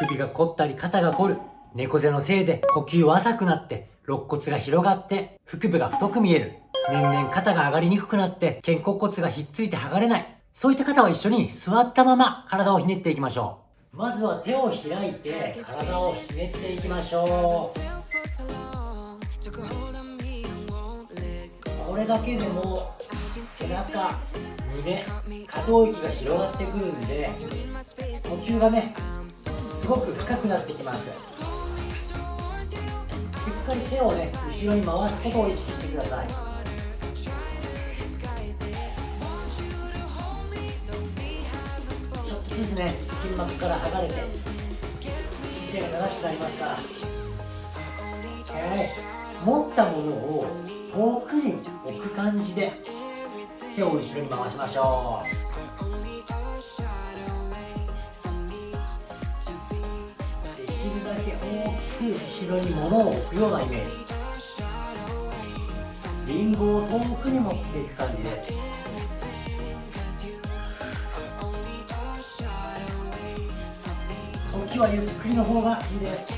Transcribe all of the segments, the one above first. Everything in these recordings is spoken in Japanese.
首が凝ったり肩が凝る。猫背のせいで呼吸は浅くなって、肋骨が広がって、腹部が太く見える。年々肩が上がりにくくなって、肩甲骨がひっついて剥がれない。そういった方は一緒に座ったまま体をひねっていきましょう。まずは手を開いて体をひねっていきましょう。これだけでも背中、胸、可動域が広がってくるんで呼吸がねすごく深くなってきます。しっかり手をね後ろに回すことを意識してください。ちょっとずつね筋膜から剥がれて姿勢が正しくなりますから。はい持ったものを遠くに置く感じで手を後ろに回しましょう。大きく後ろに物を置くようなイメージリンゴを遠くに持っていく感じで。す時はゆっくりの方がいいですし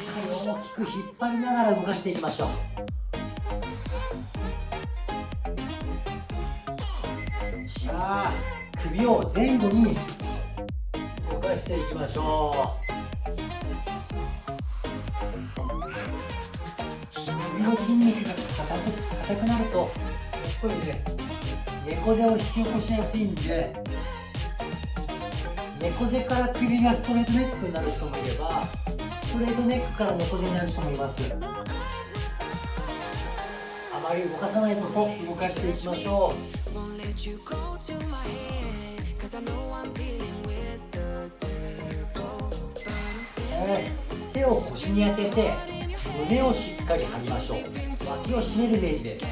っかり大きく引っ張りながら動かしていきましょう。じゃあ首を前後に動かしていきましょう。の筋肉が硬く硬くなるとやっぱりね猫背を引き起こしやすいんで猫背から首がストレートネックになる人もいればストレートネックから猫背になる人もいます。あまり動かさないこと動かしていきましょう、えー手を腰に当てて胸をしっかり張りましょう。脇を締めるイメージで。す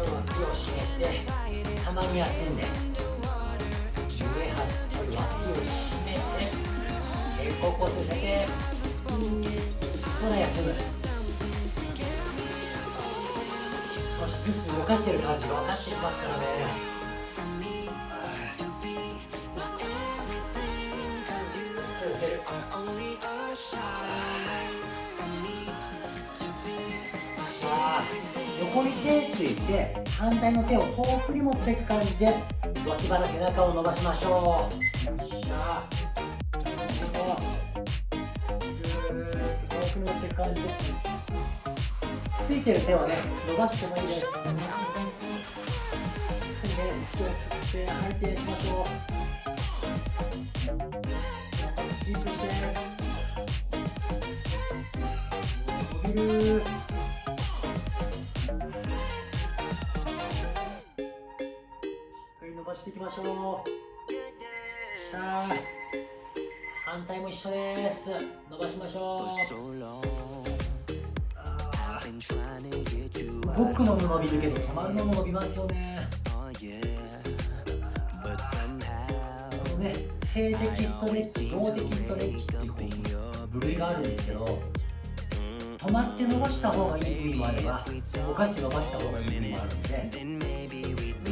脇を締めてたまに休んで。胸張って脇を締めて肩甲骨を寄せてそら休む少しずつ動かしてる感じが分かってきますからね。横に手ついて反対の手を遠くに持っていく感じで脇腹背中を伸ばしましょう。よっしゃこうぐーっと遠くに持っていく感じでついてる手はね伸ばしてもいいですね息を吸って吐いてしましょうしていきましょう。さあ反対も一緒です。伸ばしましょう。あー。動くのも伸びるけど止まるのも伸びますよね。あのね静的ストレッチ動的ストレッチっていうこう部類があるんですけど止まって伸ばした方がいい部位もあれば動かして伸ばした方がいい部位もあるんで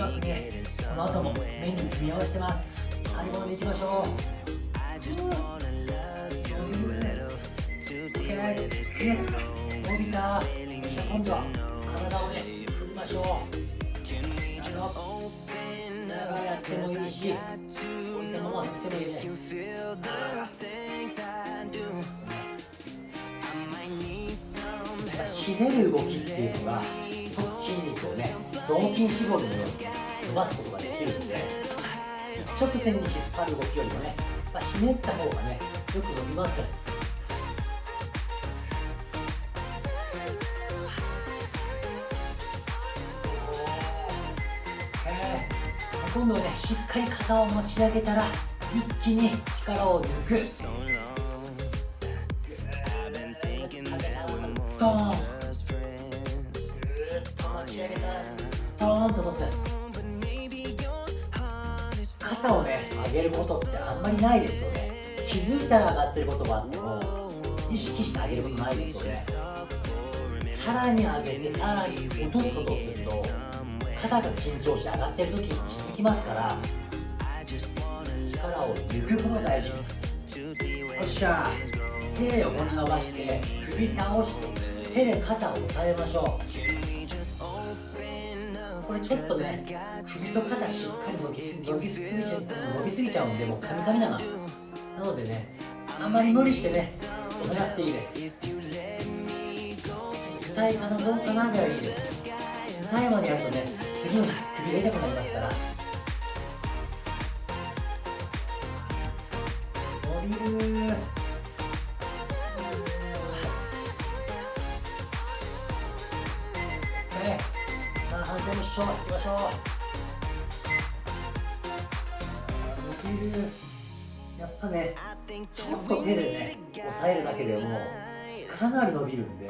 まくねこの後もメニュー組み合わせてます。最後までいきましょう。うん。伸びた今度は体をね振りましょう。長くやってもいいしこういったままやってもいいね。ひねる動きっていうのが筋肉をね雑筋絞りのように伸ばすことができるんで一直線に引っ張る動きよりもねやっぱひねった方がねよく伸びますえー今度ねしっかり肩を持ち上げたら一気に力を抜く。トーンと落とす肩をね上げることってあんまりないですよね。気づいたら上がってることがあっても意識して上げることないですよね。さらに上げてさらに落とすことをすると肩が緊張して上がってる時に気づきますから力を抜くことが大事。よっしゃ手を伸ばして首倒して手で肩を押さえましょう。これちょっとね首と肩しっかり伸びす伸びすぎちゃ伸びすぎちゃうんでもうカミカミだな。なのでねあんまり無理してね押さなくていいです。痛いかなどうかなぐらいいいです。痛いまでやるとね次の首が痛くなりますから。伸びるさあ反対のしょう。行きましょう。伸びるやっぱねちょっと手でね押さえるだけでもかなり伸びるんで。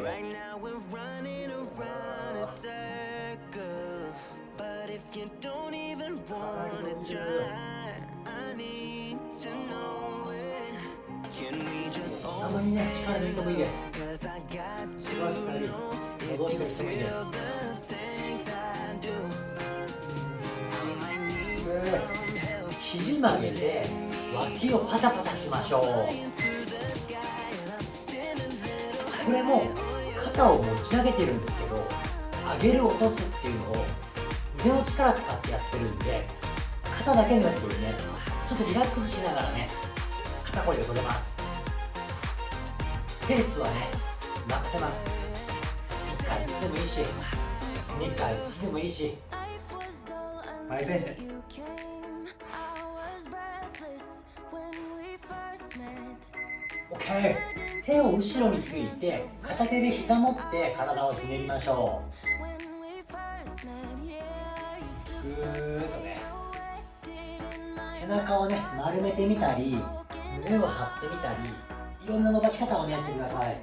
just たまにね、力抜いてもいいです。力したり、戻したりしてもいいです。肘曲げて脇をパタパタしましょう。これも肩を持ち上げてるんですけど上げる落とすっていうのを腕の力使ってやってるんで肩だけのやつよりね。ちょっとリラックスしながらね肩こりが取れます。ペースはね任せます。1回1でもいいし2回1でもいいし。マイペース OK 手を後ろについて片手で膝持って体をひねりましょう。ぐーっとね背中をね丸めてみたり胸を張ってみたりいろんな伸ばし方をお願いしてください。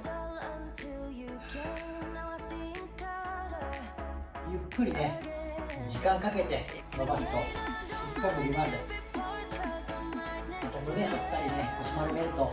ゆっくりね時間かけて伸ばすとしっかり伸びます胸張ったりね腰丸めると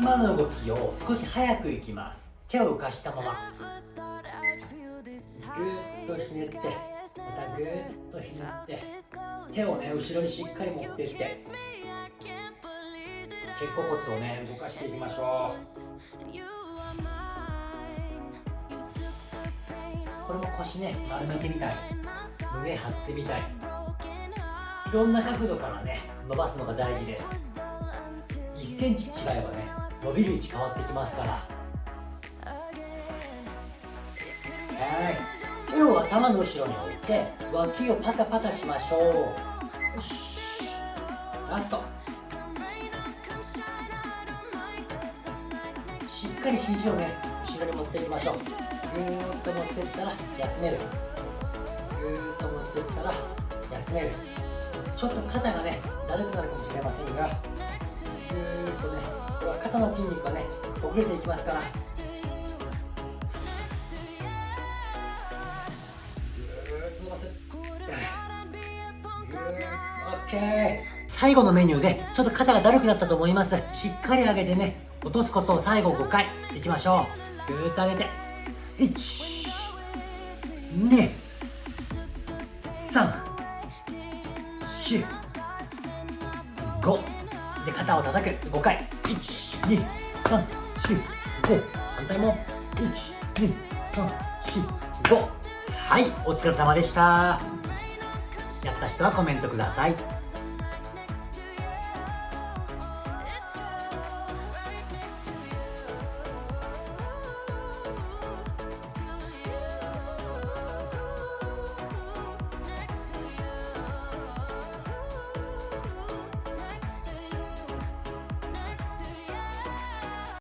今の動きを少し早くいきます。手を浮かしたまま。ぐっとひねってまたぐっとひねって手をね後ろにしっかり持ってって肩甲骨をね動かしていきましょう。これも腰ね丸めてみたい。胸張ってみたい。いろんな角度からね伸ばすのが大事です。1センチ違えばね伸びる位置変わってきますから。はい。手を頭の後ろに置いて脇をパタパタしましょう。よし。ラスト。しっかり肘をね後ろに持っていきましょう。ぐーっと持ってったら休める。ぐーっと持ってったら休める。ちょっと肩がねだるくなるかもしれませんが。とねこれは肩の筋肉がねほぐれていきますから。最後のメニューでちょっと肩がだるくなったと思います。しっかり上げてね落とすことを最後5回いきましょう。ぐーっと上げて。1 2 3 4 5で肩を叩く5回。12345反対も。12345はいお疲れ様でした。やった人はコメントください。